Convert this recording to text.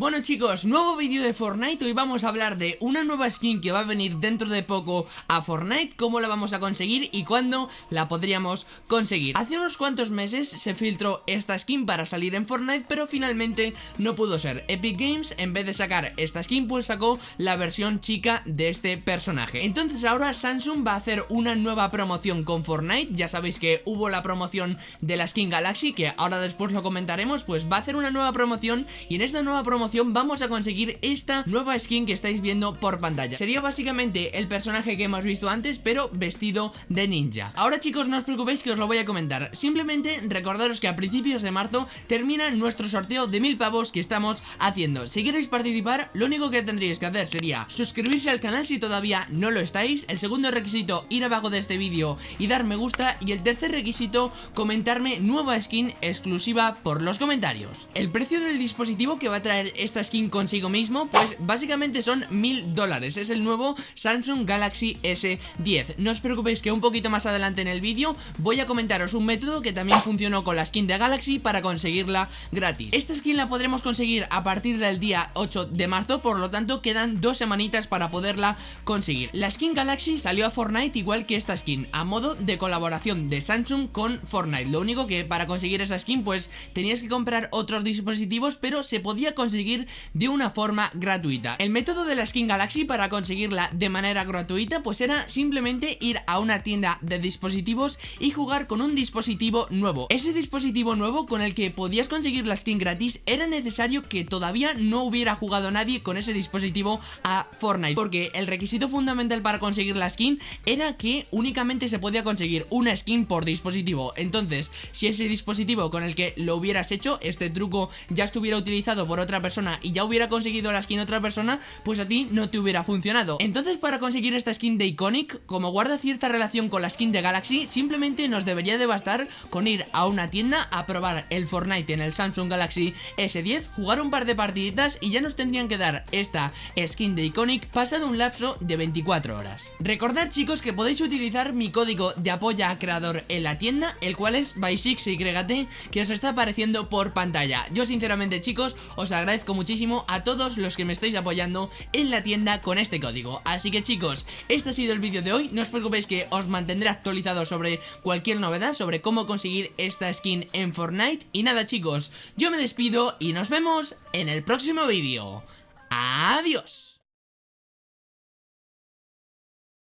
Bueno chicos, nuevo vídeo de Fortnite, hoy vamos a hablar de una nueva skin que va a venir dentro de poco a Fortnite, cómo la vamos a conseguir y cuándo la podríamos conseguir Hace unos cuantos meses se filtró esta skin para salir en Fortnite, pero finalmente no pudo ser. Epic Games, en vez de sacar esta skin, pues sacó la versión chica de este personaje. Entonces ahora Samsung va a hacer una nueva promoción con Fortnite, ya sabéis que hubo la promoción de la skin Galaxy, que ahora después lo comentaremos, pues va a hacer una nueva promoción y en esta nueva promoción vamos a conseguir esta nueva skin que estáis viendo por pantalla. Sería básicamente el personaje que hemos visto antes pero vestido de ninja. Ahora chicos no os preocupéis que os lo voy a comentar. Simplemente recordaros que a principios de marzo termina nuestro sorteo de mil pavos que estamos haciendo. Si queréis participar lo único que tendríais que hacer sería suscribirse al canal si todavía no lo estáis. El segundo requisito ir abajo de este vídeo y dar me gusta. Y el tercer requisito comentarme nueva skin exclusiva por los comentarios. El precio del dispositivo que va a traer esta skin consigo mismo? Pues básicamente son mil dólares. Es el nuevo Samsung Galaxy S10 No os preocupéis que un poquito más adelante en el vídeo Voy a comentaros un método que también funcionó con la skin de Galaxy Para conseguirla gratis. Esta skin la podremos conseguir a partir del día 8 de marzo Por lo tanto quedan dos semanitas para poderla conseguir. La skin Galaxy salió a Fortnite igual que esta skin A modo de colaboración de Samsung con Fortnite. Lo único que para conseguir esa skin pues tenías que comprar otros dispositivos Pero se podía conseguir de una forma gratuita. El método de la skin Galaxy para conseguirla de manera gratuita pues era simplemente ir a una tienda de dispositivos y jugar con un dispositivo nuevo. Ese dispositivo nuevo con el que podías conseguir la skin gratis era necesario que todavía no hubiera jugado nadie con ese dispositivo a Fortnite porque el requisito fundamental para conseguir la skin era que únicamente se podía conseguir una skin por dispositivo. Entonces, si ese dispositivo con el que lo hubieras hecho, este truco ya estuviera utilizado por otra persona y ya hubiera conseguido la skin otra persona, pues a ti no te hubiera funcionado. Entonces para conseguir esta skin de Iconic, como guarda cierta relación con la skin de Galaxy, simplemente nos debería de bastar con ir a una tienda a probar el Fortnite en el Samsung Galaxy S10, jugar un par de partiditas y ya nos tendrían que dar esta skin de Iconic pasado un lapso de 24 horas. Recordad chicos que podéis utilizar mi código de apoyo a creador en la tienda, el cual es BY6YT, que os está apareciendo por pantalla. Yo sinceramente chicos, os agradezco muchísimo a todos los que me estáis apoyando en la tienda con este código. Así que chicos, este ha sido el vídeo de hoy. No os preocupéis que os mantendré actualizado sobre cualquier novedad Sobre cómo conseguir esta skin en Fortnite. Y nada chicos, yo me despido y nos vemos en el próximo vídeo. Adiós